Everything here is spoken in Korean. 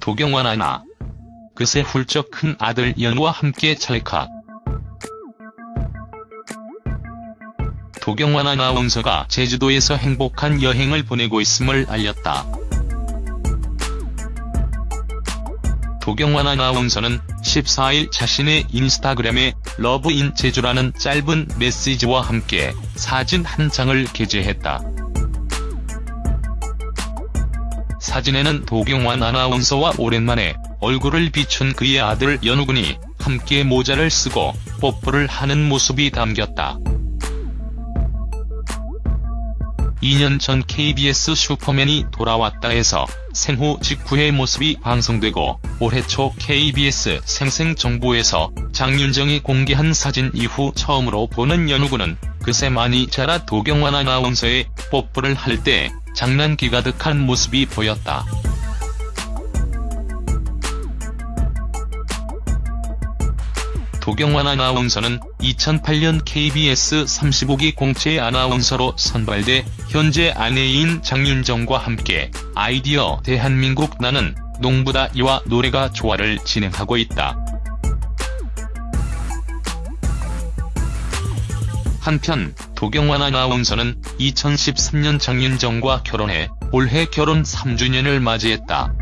도경완 아나. 그새 훌쩍 큰 아들 연우와 함께 찰칵. 도경완 아나운서가 제주도에서 행복한 여행을 보내고 있음을 알렸다. 도경완 아나운서는 14일 자신의 인스타그램에 Love in 제주라는 짧은 메시지와 함께 사진 한 장을 게재했다. 사진에는 도경완 아나운서와 오랜만에 얼굴을 비춘 그의 아들 연우군이 함께 모자를 쓰고 뽀뽀를 하는 모습이 담겼다. 2년 전 KBS 슈퍼맨이 돌아왔다 해서 생후 직후의 모습이 방송되고 올해 초 KBS 생생정보에서 장윤정이 공개한 사진 이후 처음으로 보는 연우군은 그새 많이 자라 도경완 아나운서의 뽀뽀를 할 때 장난기 가득한 모습이 보였다. 도경완 아나운서는 2008년 KBS 35기 공채 아나운서로 선발돼 현재 아내인 장윤정과 함께 아이디어 대한민국 나는 농부다 이와 노래가 좋아를 진행하고 있다. 한편 도경완 아나운서는 2013년 장윤정과 결혼해 올해 결혼 3주년을 맞이했다.